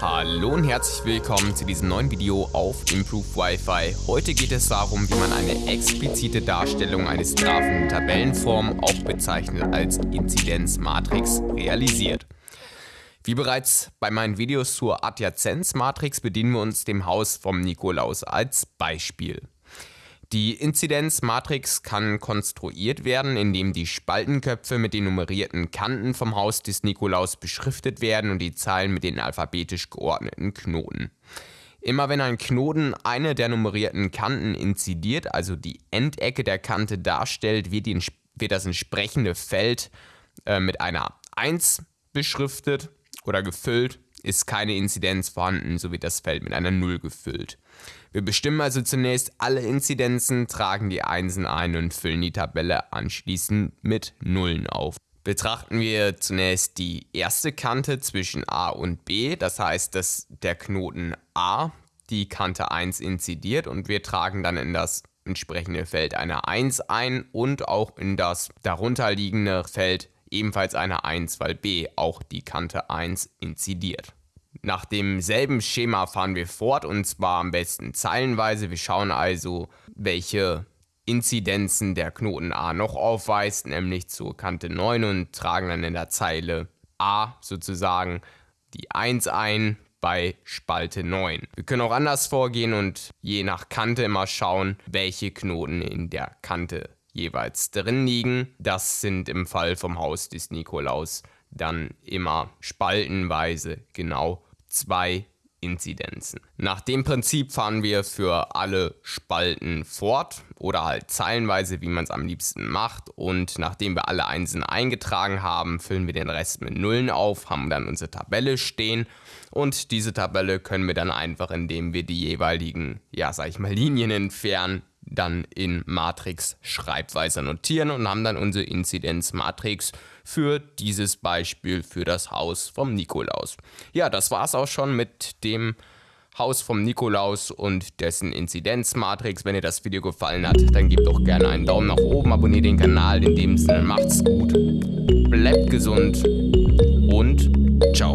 Hallo und herzlich willkommen zu diesem neuen Video auf Improve Wi-Fi. Heute geht es darum, wie man eine explizite Darstellung eines Graphen in Tabellenform, auch bezeichnet als Inzidenzmatrix, realisiert. Wie bereits bei meinen Videos zur Adjazenzmatrix bedienen wir uns dem Haus vom Nikolaus als Beispiel. Die Inzidenzmatrix kann konstruiert werden, indem die Spaltenköpfe mit den nummerierten Kanten vom Haus des Nikolaus beschriftet werden und die Zahlen mit den alphabetisch geordneten Knoten. Immer wenn ein Knoten eine der nummerierten Kanten inzidiert, also die Endecke der Kante darstellt, wird, die, wird das entsprechende Feld äh, mit einer 1 beschriftet oder gefüllt. Ist keine Inzidenz vorhanden, so wird das Feld mit einer 0 gefüllt. Wir bestimmen also zunächst alle Inzidenzen, tragen die Einsen ein und füllen die Tabelle anschließend mit Nullen auf. Betrachten wir zunächst die erste Kante zwischen A und B, das heißt, dass der Knoten A die Kante 1 inzidiert und wir tragen dann in das entsprechende Feld eine 1 ein und auch in das darunterliegende Feld ebenfalls eine 1, weil B auch die Kante 1 inzidiert. Nach demselben Schema fahren wir fort und zwar am besten zeilenweise. Wir schauen also, welche Inzidenzen der Knoten A noch aufweist, nämlich zur Kante 9 und tragen dann in der Zeile A sozusagen die 1 ein bei Spalte 9. Wir können auch anders vorgehen und je nach Kante immer schauen, welche Knoten in der Kante jeweils drin liegen. Das sind im Fall vom Haus des Nikolaus dann immer spaltenweise genau zwei Inzidenzen. Nach dem Prinzip fahren wir für alle Spalten fort oder halt zeilenweise, wie man es am liebsten macht. Und nachdem wir alle Einsen eingetragen haben, füllen wir den Rest mit Nullen auf, haben dann unsere Tabelle stehen. Und diese Tabelle können wir dann einfach, indem wir die jeweiligen, ja, sag ich mal, Linien entfernen, dann in Matrix Schreibweise notieren und haben dann unsere Inzidenzmatrix für dieses Beispiel für das Haus vom Nikolaus. Ja, das war's auch schon mit dem Haus vom Nikolaus und dessen Inzidenzmatrix. Wenn dir das Video gefallen hat, dann gebt doch gerne einen Daumen nach oben, abonniert den Kanal. In dem Sinne macht's gut, bleibt gesund und ciao.